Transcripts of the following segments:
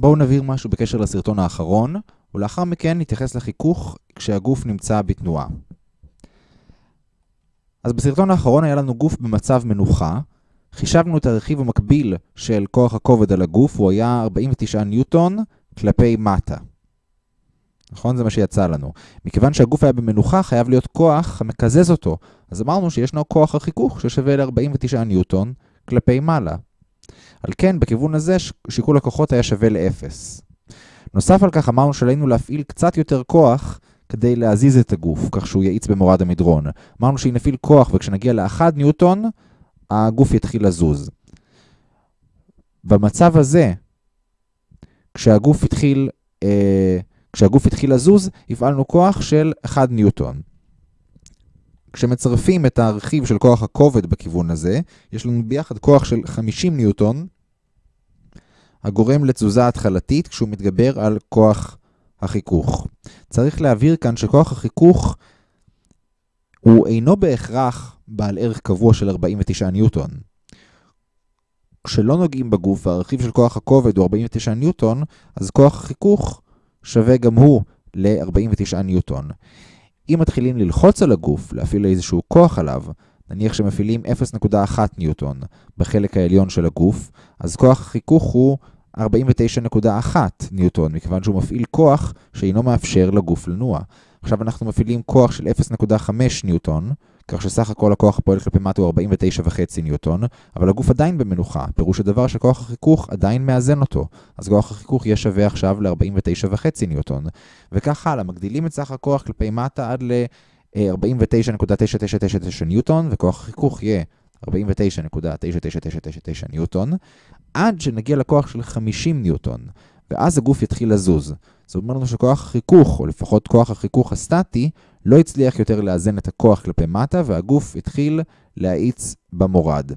בואו נבהיר משהו בקשר לסרטון האחרון, ולאחר מכן נתייחס לחיכוך כשהגוף נמצא בתנועה. אז בסרטון האחרון היה לנו גוף במצב מנוחה, חישבנו את הרכיב המקביל של כוח הכובד על הגוף, הוא היה 49 ניוטון כלפי מטה. נכון? זה מה שיצא לנו. מכיוון שהגוף היה במנוחה, חייב להיות כוח המקזז אותו. אז אמרנו שישנו כוח החיכוך ששווה ל-49 ניוטון כלפי מעלה. על כן, בכיוון הזה שיקול הכוחות היה שווה ל-0. נוסף על כך אמרנו שעלינו להפעיל קצת יותר כוח כדי להזיז את הגוף, כך שהוא יאיץ במורד המדרון. אמרנו שאם נפעיל כוח וכשנגיע ל-1 ניוטון, הגוף יתחיל לזוז. במצב הזה, כשהגוף התחיל, אה, כשהגוף התחיל לזוז, הפעלנו כוח של 1 ניוטון. כשמצרפים את הרכיב של כוח הכובד בכיוון הזה, יש לנו ביחד כוח של 50 ניוטון, הגורם לתזוזה התחלתית כשהוא מתגבר על כוח החיכוך. צריך להבהיר כאן שכוח החיכוך הוא אינו בהכרח בעל ערך קבוע של 49 ניוטון. כשלא נוגעים בגוף והרכיב של כוח הכובד הוא 49 ניוטון, אז כוח החיכוך שווה גם הוא ל-49 ניוטון. אם מתחילים ללחוץ על הגוף, להפעיל איזשהו כוח עליו, נניח שמפעילים 0.1 ניוטון בחלק העליון של הגוף, אז כוח החיכוך הוא 49.1 ניוטון, מכיוון שהוא מפעיל כוח שאינו מאפשר לגוף לנוע. עכשיו אנחנו מפעילים כוח של 0.5 ניוטון, כך שסך הכל הכוח הפועל כלפי מטה הוא 49.5 ניוטון, אבל הגוף עדיין במנוחה, פירוש הדבר שכוח החיכוך עדיין מאזן אותו, אז כוח החיכוך יהיה שווה עכשיו ל-49.5 ניוטון. וכך הלאה, מגדילים את סך הכוח כלפי מטה עד ל-49.9999 ניוטון, וכוח החיכוך יהיה 49.99999 ניוטון, עד שנגיע לכוח של 50 ניוטון, ואז הגוף יתחיל לזוז. זאת אומרת לנו שכוח החיכוך, או לפחות כוח החיכוך הסטטי, לא הצליח יותר לאזן את הכוח כלפי מטה, והגוף התחיל להאיץ במורד.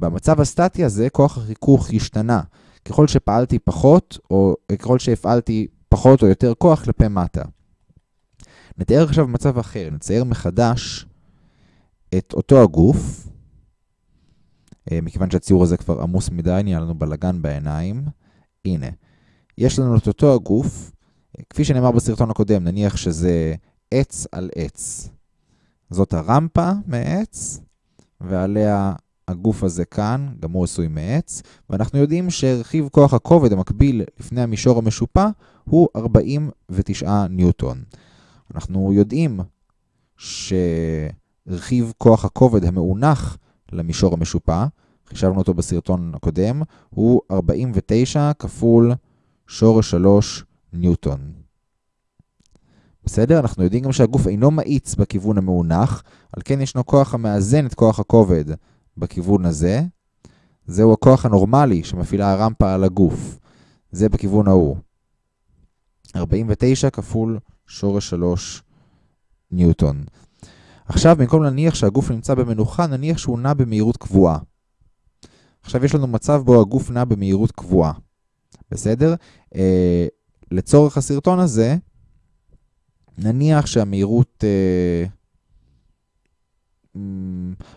במצב הסטטי הזה, כוח החיכוך השתנה. ככל שפעלתי פחות, או ככל שהפעלתי פחות או יותר כוח כלפי מטה. נתאר עכשיו מצב אחר, נצייר מחדש את אותו הגוף, אה, מכיוון שהציור הזה כבר עמוס מדי, נהיה לנו בלגן בעיניים. הנה, יש לנו את אותו הגוף, כפי שנאמר בסרטון הקודם, נניח שזה עץ על עץ. זאת הרמפה מעץ, ועליה הגוף הזה כאן, גם הוא עשוי מעץ, ואנחנו יודעים שרכיב כוח הכובד המקביל לפני המישור המשופע הוא 49 ניוטון. אנחנו יודעים שרכיב כוח הכובד המאונח למישור המשופע, חישבנו אותו בסרטון הקודם, הוא 49 כפול שורש 3 ניוטון. בסדר? אנחנו יודעים גם שהגוף אינו מאיץ בכיוון המאונח, על כן ישנו כוח המאזן את כוח הכובד בכיוון הזה. זהו הכוח הנורמלי שמפעילה הרמפה על הגוף. זה בכיוון ההוא. 49 כפול שורש 3 ניוטון. עכשיו, במקום להניח שהגוף נמצא במנוחה, נניח שהוא נע במהירות קבועה. עכשיו יש לנו מצב בו הגוף נע במהירות קבועה. בסדר? אה, לצורך הסרטון הזה, נניח שהמהירות... אה,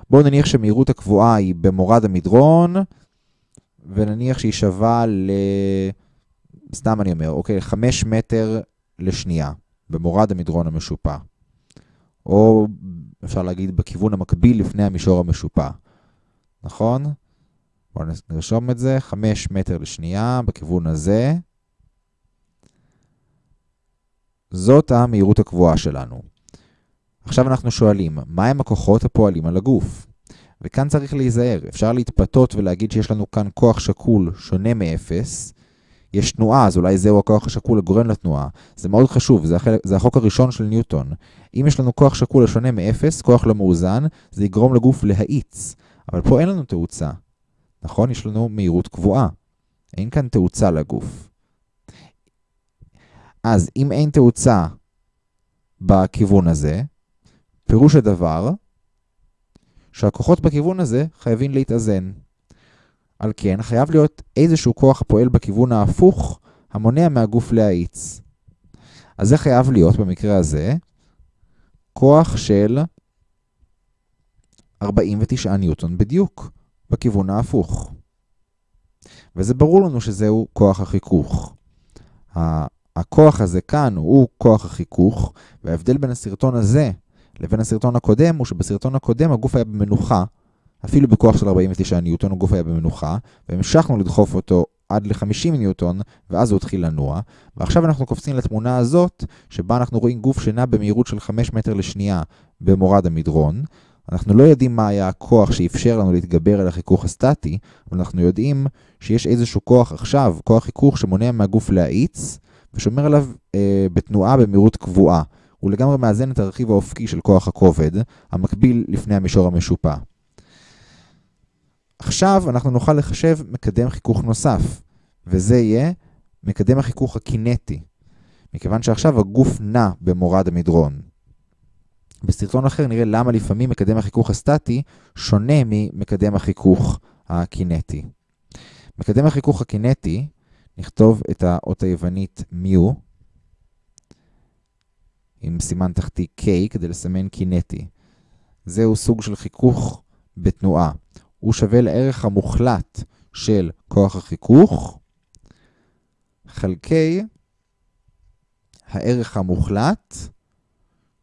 בואו נניח שהמהירות הקבועה היא במורד המדרון, ונניח שהיא שווה ל... סתם אני אומר, אוקיי, 5 מטר לשנייה, במורד המדרון המשופע. או אפשר להגיד בכיוון המקביל לפני המישור המשופע. נכון? בואו נרשום את זה, 5 מטר לשנייה בכיוון הזה. זאת המהירות הקבועה שלנו. עכשיו אנחנו שואלים, מהם הכוחות הפועלים על הגוף? וכאן צריך להיזהר, אפשר להתפתות ולהגיד שיש לנו כאן כוח שקול שונה מ-0, יש תנועה, אז אולי זהו הכוח השקול הגורם לתנועה. זה מאוד חשוב, זה, החלק, זה החוק הראשון של ניוטון. אם יש לנו כוח שקול השונה מ-0, כוח לא מאוזן, זה יגרום לגוף להאיץ. אבל פה אין לנו תאוצה. נכון? יש לנו מהירות קבועה. אין כאן תאוצה לגוף. אז אם אין תאוצה בכיוון הזה, פירוש הדבר שהכוחות בכיוון הזה חייבים להתאזן. על כן, חייב להיות איזשהו כוח הפועל בכיוון ההפוך, המונע מהגוף להאיץ. אז זה חייב להיות, במקרה הזה, כוח של 49 ניוטון בדיוק, בכיוון ההפוך. וזה ברור לנו שזהו כוח החיכוך. הכוח הזה כאן הוא כוח החיכוך, וההבדל בין הסרטון הזה לבין הסרטון הקודם הוא שבסרטון הקודם הגוף היה במנוחה, אפילו בכוח של 49 ניוטון הגוף היה במנוחה, והמשכנו לדחוף אותו עד ל-50 ניוטון, ואז הוא התחיל לנוע. ועכשיו אנחנו קופצים לתמונה הזאת, שבה אנחנו רואים גוף שנע במהירות של 5 מטר לשנייה במורד המדרון. אנחנו לא יודעים מה היה הכוח שאפשר לנו להתגבר על החיכוך הסטטי, אבל אנחנו יודעים שיש איזשהו כוח עכשיו, כוח חיכוך שמונע מהגוף להאיץ, ושומר עליו אה, בתנועה במהירות קבועה. הוא לגמרי מאזן את הרכיב האופקי של כוח הכובד, המקביל לפני המישור המשופע. עכשיו אנחנו נוכל לחשב מקדם חיכוך נוסף, וזה יהיה מקדם החיכוך הקינטי, מכיוון שעכשיו הגוף נע במורד המדרון. בסרטון אחר נראה למה לפעמים מקדם החיכוך הסטטי שונה ממקדם החיכוך הקינטי. מקדם החיכוך הקינטי, נכתוב את האות היוונית מיו, עם סימן תחתי K כדי לסמן קינטי. זהו סוג של חיכוך בתנועה. הוא שווה לערך המוחלט של כוח החיכוך חלקי הערך המוחלט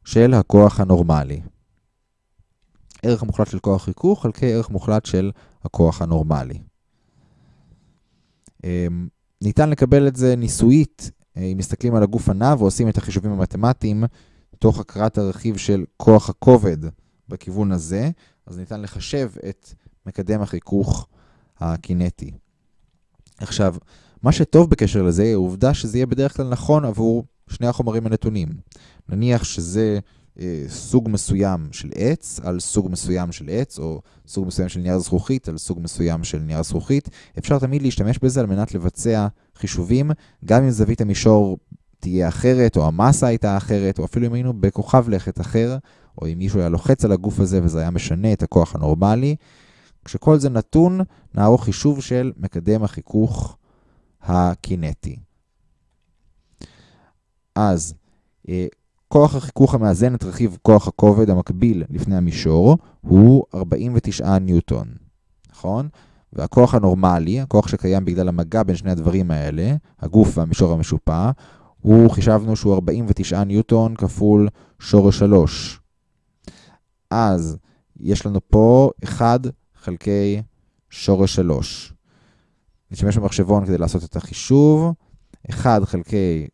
של הכוח הנורמלי. ערך מוחלט של כוח חיכוך חלקי ערך מוחלט של הכוח הנורמלי. ניתן לקבל את זה ניסויית אה, אם מסתכלים על הגוף הנע ועושים את החישובים המתמטיים תוך הכרת הרכיב של כוח הכובד בכיוון הזה, אז ניתן לחשב את מקדם החיכוך הקינטי. עכשיו, מה שטוב בקשר לזה העובדה שזה יהיה בדרך כלל נכון עבור שני החומרים הנתונים. נניח שזה סוג מסוים של עץ על סוג מסוים של עץ, או סוג מסוים של נייר זכוכית על סוג מסוים של נייר זכוכית, אפשר תמיד להשתמש בזה על מנת לבצע חישובים, גם אם זווית המישור תהיה אחרת, או המסה הייתה אחרת, או אפילו אם היינו בכוכב לכת אחר, או אם מישהו היה לוחץ על הגוף הזה וזה היה משנה את הכוח הנורמלי. כשכל זה נתון, נערוך חישוב של מקדם החיכוך הקינטי. אז, אה, כוח החיכוך המאזן את רכיב כוח הכובד המקביל לפני המישור הוא 49 ניוטון, נכון? והכוח הנורמלי, הכוח שקיים בגלל המגע בין שני הדברים האלה, הגוף והמישור המשופע, הוא חישבנו שהוא 49 ניוטון כפול שורש 3. אז יש לנו פה 1 חלקי שורש 3. נשתמש במחשבון כדי לעשות את החישוב. 1 חלקי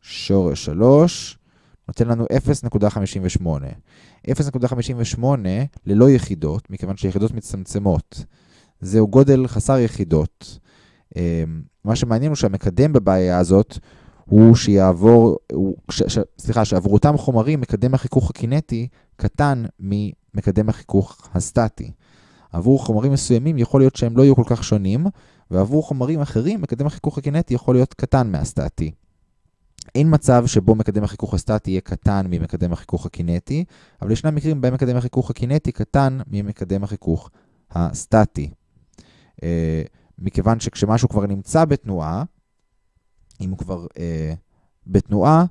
שורש 3 נותן לנו 0.58. 0.58 ללא יחידות, מכיוון שיחידות מצטמצמות. זהו גודל חסר יחידות. אמ, מה שמעניין הוא שהמקדם בבעיה הזאת הוא שיעבור, הוא, ש, ש, סליחה, שעבור אותם חומרים מקדם החיכוך הקינטי קטן ממקדם החיכוך הסטטי. עבור חומרים מסוימים יכול להיות שהם לא יהיו כל כך שונים, ועבור חומרים אחרים מקדם החיכוך הקינטי יכול להיות קטן מהסטטי. אין מצב שבו מקדם החיכוך הסטטי יהיה קטן ממקדם החיכוך הקינטי, אבל ישנם מקרים בהם מקדם החיכוך הקינטי קטן ממקדם החיכוך הסטטי. אה, מכיוון שכשמשהו כבר נמצא בתנועה, אם הוא כבר אה, בתנועה,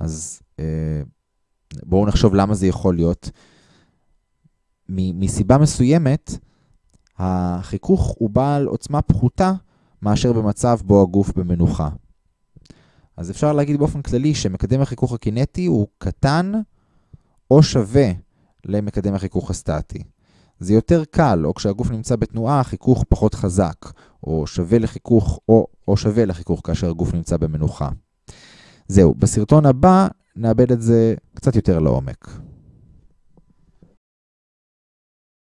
אז אה, בואו נחשוב למה זה יכול להיות. מסיבה מסוימת, החיכוך הוא בעל עוצמה פחותה מאשר במצב בו הגוף במנוחה. אז אפשר להגיד באופן כללי שמקדם החיכוך הקינטי הוא קטן או שווה למקדם החיכוך הסטטי. זה יותר קל, או כשהגוף נמצא בתנועה, החיכוך פחות חזק, או שווה לחיכוך, או, או שווה לחיכוך כאשר הגוף נמצא במנוחה. זהו, בסרטון הבא נאבד את זה קצת יותר לעומק.